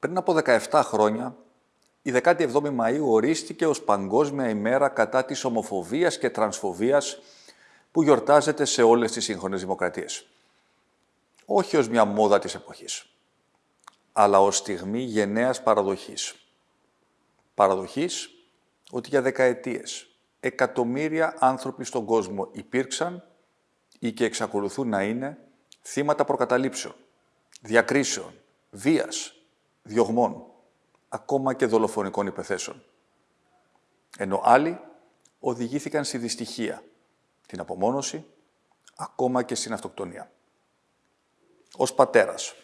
Πριν από 17 χρόνια, η 17η Μαΐου ορίστηκε ως Παγκόσμια ημέρα κατά της ομοφοβίας και τρανσφοβίας που γιορτάζεται σε όλες τις σύγχρονες δημοκρατίες. Όχι ως μια μόδα της εποχής, αλλά ως στιγμή γενναίας παραδοχής. Παραδοχής ότι για δεκαετίες εκατομμύρια άνθρωποι στον κόσμο υπήρξαν ή και εξακολουθούν να είναι θύματα προκαταλήψεων, διακρίσεων, βίας, διωγμών, ακόμα και δολοφονικών υπεθέσεων. Ενώ άλλοι οδηγήθηκαν στη δυστυχία, την απομόνωση, ακόμα και στην αυτοκτονία. Ως πατέρας,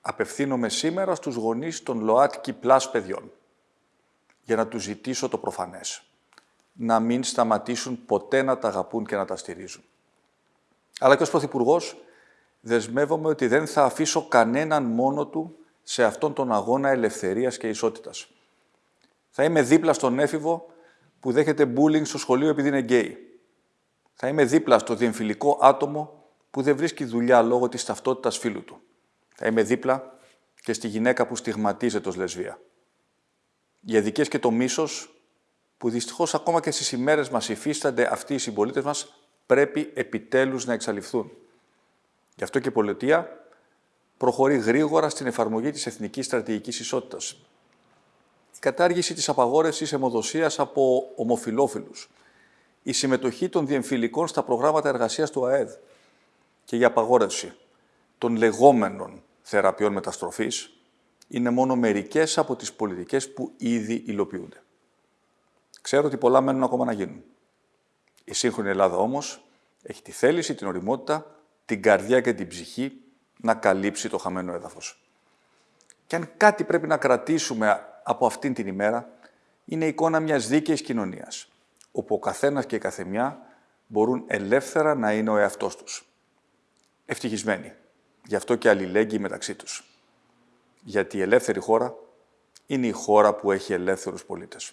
απευθύνομαι σήμερα στους γονείς των ΛΟΑΤΚΙ πλάς παιδιών για να τους ζητήσω το προφανές. Να μην σταματήσουν ποτέ να τα αγαπούν και να τα στηρίζουν. Αλλά και ως Πρωθυπουργός δεσμεύομαι ότι δεν θα αφήσω κανέναν μόνο του σε αυτόν τον αγώνα ελευθερίας και ισότητας. Θα είμαι δίπλα στον έφηβο που δέχεται bullying στο σχολείο επειδή είναι γκέι. Θα είμαι δίπλα στο διεμφυλικό άτομο που δεν βρίσκει δουλειά λόγω της ταυτότητας φίλου του. Θα είμαι δίπλα και στη γυναίκα που στιγματίζεται ως λεσβία. Οι αδικές και το μίσος που δυστυχώς ακόμα και στις ημέρες μας υφίστανται αυτοί οι συμπολίτες μας πρέπει επιτέλους να εξαλειφθούν. Γι' αυτό και η πολιτεία προχωρεί γρήγορα στην εφαρμογή της Εθνικής Στρατηγικής Ισότητας. Η κατάργηση της απαγόρευσης αιμοδοσίας από ομοφιλόφιλους, η συμμετοχή των διεμφυλικών στα προγράμματα εργασίας του ΑΕΔ και η απαγόρευση των λεγόμενων θεραπείων μεταστροφής είναι μόνο μερικές από τις πολιτικές που ήδη υλοποιούνται. Ξέρω ότι πολλά μένουν ακόμα να γίνουν. Η σύγχρονη Ελλάδα όμως έχει τη θέληση, την οριμότητα, την καρδιά και την ψυχή να καλύψει το χαμένο έδαφος. Και αν κάτι πρέπει να κρατήσουμε από αυτήν την ημέρα, είναι η εικόνα μιας δίκαιης κοινωνίας, όπου ο καθένας και η καθεμιά μπορούν ελεύθερα να είναι ο εαυτός τους. Ευτυχισμένοι, γι' αυτό και αλληλέγγυοι μεταξύ τους. Γιατί η ελεύθερη χώρα είναι η χώρα που έχει ελεύθερους πολίτες.